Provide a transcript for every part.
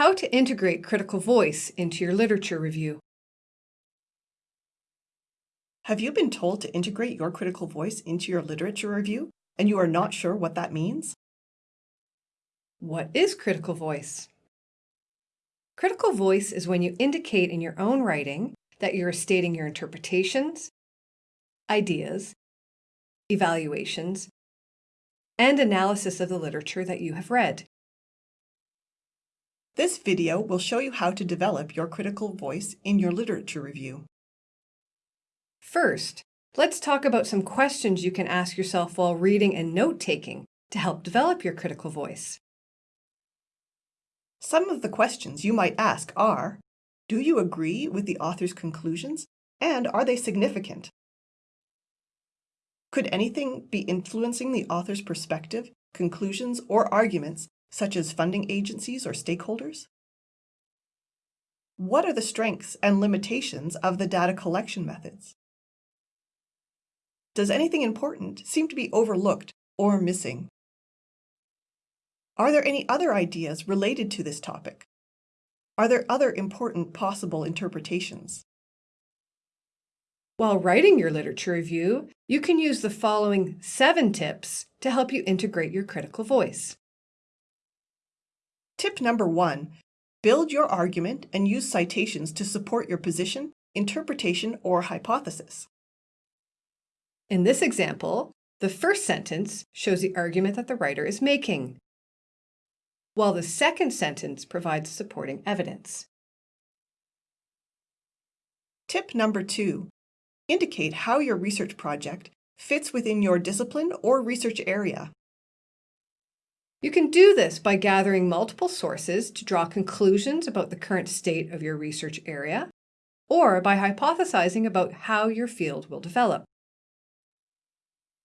How to integrate critical voice into your literature review. Have you been told to integrate your critical voice into your literature review and you are not sure what that means? What is critical voice? Critical voice is when you indicate in your own writing that you're stating your interpretations, ideas, evaluations, and analysis of the literature that you have read. This video will show you how to develop your critical voice in your literature review. First, let's talk about some questions you can ask yourself while reading and note-taking to help develop your critical voice. Some of the questions you might ask are, do you agree with the author's conclusions and are they significant? Could anything be influencing the author's perspective, conclusions, or arguments, such as funding agencies or stakeholders? What are the strengths and limitations of the data collection methods? Does anything important seem to be overlooked or missing? Are there any other ideas related to this topic? Are there other important possible interpretations? While writing your literature review, you can use the following seven tips to help you integrate your critical voice. Tip number one, build your argument and use citations to support your position, interpretation, or hypothesis. In this example, the first sentence shows the argument that the writer is making, while the second sentence provides supporting evidence. Tip number two, Indicate how your research project fits within your discipline or research area. You can do this by gathering multiple sources to draw conclusions about the current state of your research area, or by hypothesizing about how your field will develop.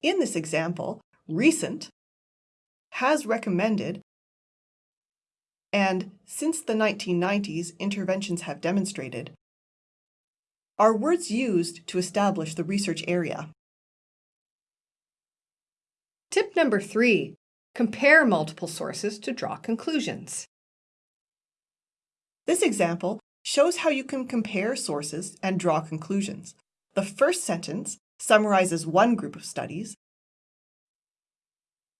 In this example, recent has recommended and since the 1990s, interventions have demonstrated are words used to establish the research area. Tip number three, compare multiple sources to draw conclusions. This example shows how you can compare sources and draw conclusions. The first sentence summarizes one group of studies.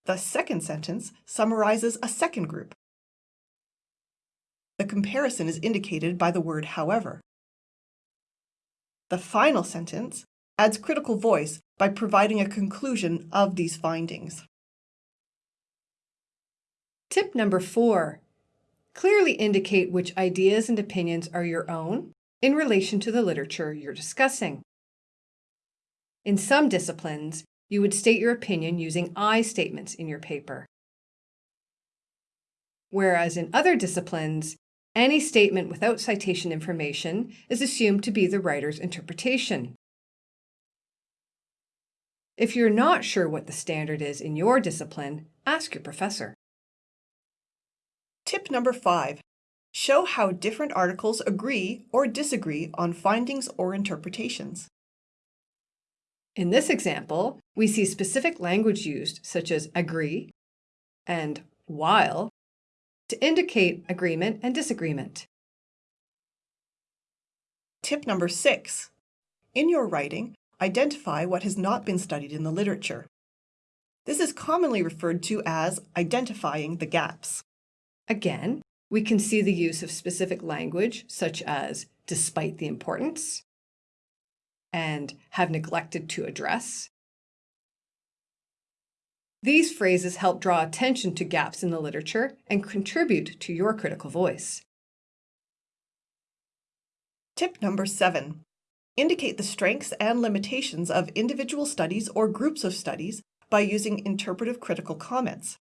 The second sentence summarizes a second group. The comparison is indicated by the word however. The final sentence adds critical voice by providing a conclusion of these findings. Tip number four, clearly indicate which ideas and opinions are your own in relation to the literature you're discussing. In some disciplines, you would state your opinion using I statements in your paper. Whereas in other disciplines, any statement without citation information is assumed to be the writer's interpretation. If you're not sure what the standard is in your discipline, ask your professor. Tip number five, show how different articles agree or disagree on findings or interpretations. In this example, we see specific language used such as agree and while to indicate agreement and disagreement. Tip number six. In your writing, identify what has not been studied in the literature. This is commonly referred to as identifying the gaps. Again, we can see the use of specific language such as despite the importance and have neglected to address these phrases help draw attention to gaps in the literature and contribute to your critical voice. Tip number seven. Indicate the strengths and limitations of individual studies or groups of studies by using interpretive critical comments.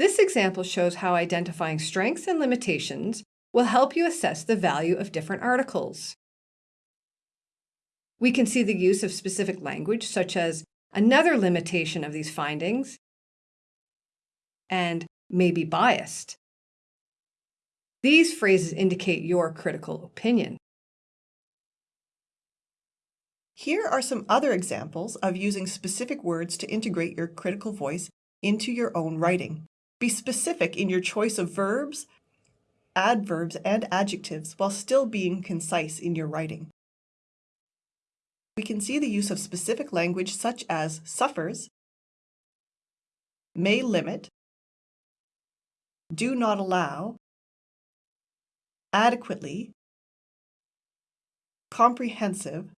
This example shows how identifying strengths and limitations will help you assess the value of different articles. We can see the use of specific language such as Another limitation of these findings and may be biased. These phrases indicate your critical opinion. Here are some other examples of using specific words to integrate your critical voice into your own writing. Be specific in your choice of verbs, adverbs, and adjectives while still being concise in your writing. We can see the use of specific language such as suffers, may limit, do not allow, adequately, comprehensive,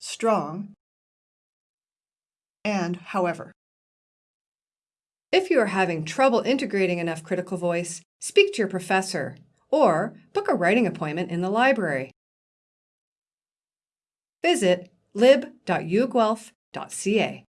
strong, and however. If you are having trouble integrating enough critical voice, speak to your professor or book a writing appointment in the library. Visit lib.uoguelph.ca.